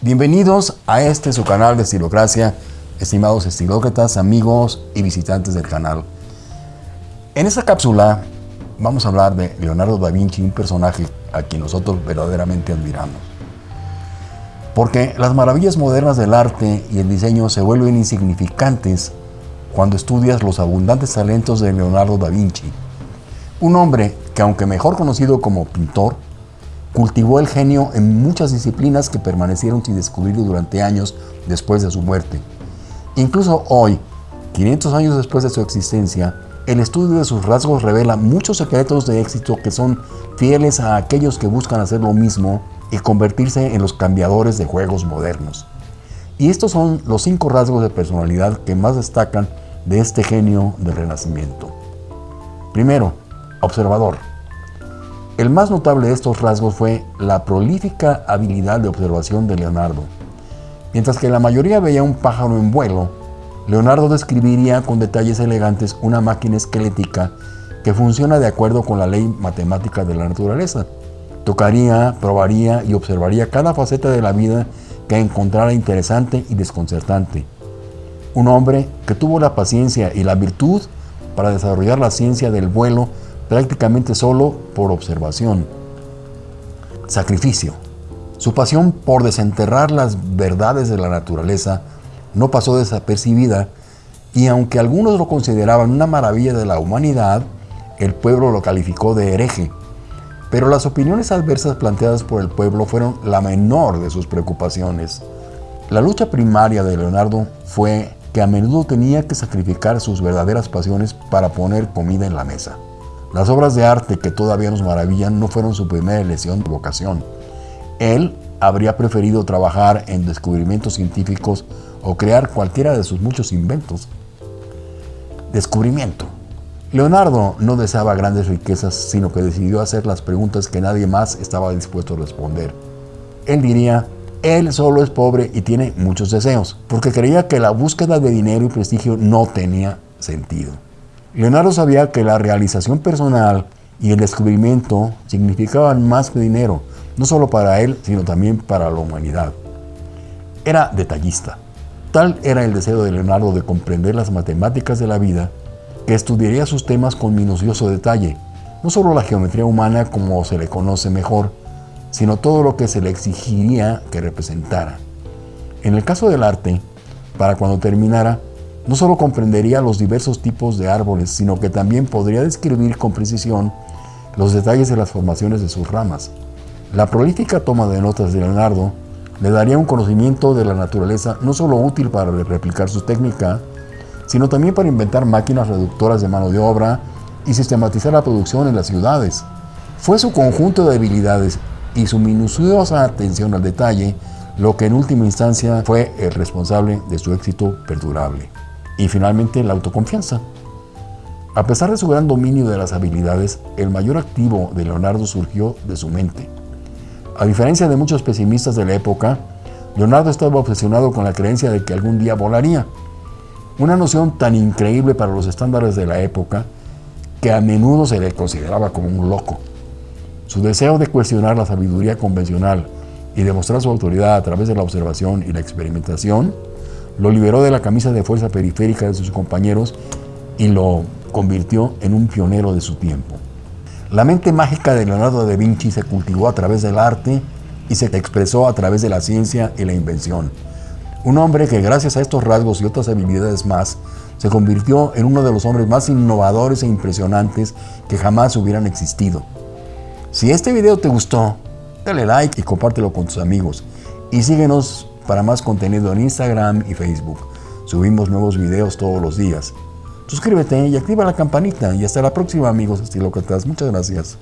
Bienvenidos a este su canal de Estilocracia, estimados estilócratas, amigos y visitantes del canal. En esta cápsula vamos a hablar de Leonardo da Vinci, un personaje a quien nosotros verdaderamente admiramos. Porque las maravillas modernas del arte y el diseño se vuelven insignificantes cuando estudias los abundantes talentos de Leonardo da Vinci. Un hombre que aunque mejor conocido como pintor, cultivó el genio en muchas disciplinas que permanecieron sin descubrir durante años después de su muerte. Incluso hoy, 500 años después de su existencia, el estudio de sus rasgos revela muchos secretos de éxito que son fieles a aquellos que buscan hacer lo mismo y convertirse en los cambiadores de juegos modernos. Y estos son los cinco rasgos de personalidad que más destacan de este genio del Renacimiento. Primero, observador. El más notable de estos rasgos fue la prolífica habilidad de observación de Leonardo. Mientras que la mayoría veía un pájaro en vuelo, Leonardo describiría con detalles elegantes una máquina esquelética que funciona de acuerdo con la ley matemática de la naturaleza. Tocaría, probaría y observaría cada faceta de la vida que encontrara interesante y desconcertante. Un hombre que tuvo la paciencia y la virtud para desarrollar la ciencia del vuelo prácticamente solo por observación. Sacrificio. Su pasión por desenterrar las verdades de la naturaleza no pasó desapercibida y aunque algunos lo consideraban una maravilla de la humanidad, el pueblo lo calificó de hereje. Pero las opiniones adversas planteadas por el pueblo fueron la menor de sus preocupaciones. La lucha primaria de Leonardo fue que a menudo tenía que sacrificar sus verdaderas pasiones para poner comida en la mesa. Las obras de arte que todavía nos maravillan no fueron su primera elección de vocación. Él habría preferido trabajar en descubrimientos científicos o crear cualquiera de sus muchos inventos. Descubrimiento. Leonardo no deseaba grandes riquezas, sino que decidió hacer las preguntas que nadie más estaba dispuesto a responder. Él diría, él solo es pobre y tiene muchos deseos, porque creía que la búsqueda de dinero y prestigio no tenía sentido. Leonardo sabía que la realización personal y el descubrimiento significaban más que dinero, no solo para él, sino también para la humanidad. Era detallista. Tal era el deseo de Leonardo de comprender las matemáticas de la vida, que estudiaría sus temas con minucioso detalle, no solo la geometría humana como se le conoce mejor, sino todo lo que se le exigiría que representara. En el caso del arte, para cuando terminara, no solo comprendería los diversos tipos de árboles, sino que también podría describir con precisión los detalles de las formaciones de sus ramas. La prolífica toma de notas de Leonardo le daría un conocimiento de la naturaleza no solo útil para replicar su técnica, sino también para inventar máquinas reductoras de mano de obra y sistematizar la producción en las ciudades. Fue su conjunto de habilidades y su minuciosa atención al detalle lo que en última instancia fue el responsable de su éxito perdurable. Y finalmente la autoconfianza. A pesar de su gran dominio de las habilidades, el mayor activo de Leonardo surgió de su mente. A diferencia de muchos pesimistas de la época, Leonardo estaba obsesionado con la creencia de que algún día volaría. Una noción tan increíble para los estándares de la época que a menudo se le consideraba como un loco. Su deseo de cuestionar la sabiduría convencional y demostrar su autoridad a través de la observación y la experimentación lo liberó de la camisa de fuerza periférica de sus compañeros y lo convirtió en un pionero de su tiempo. La mente mágica de Leonardo da Vinci se cultivó a través del arte y se expresó a través de la ciencia y la invención. Un hombre que gracias a estos rasgos y otras habilidades más, se convirtió en uno de los hombres más innovadores e impresionantes que jamás hubieran existido. Si este video te gustó, dale like y compártelo con tus amigos. Y síguenos para más contenido en Instagram y Facebook. Subimos nuevos videos todos los días. Suscríbete y activa la campanita. Y hasta la próxima amigos estilócratas. Muchas gracias.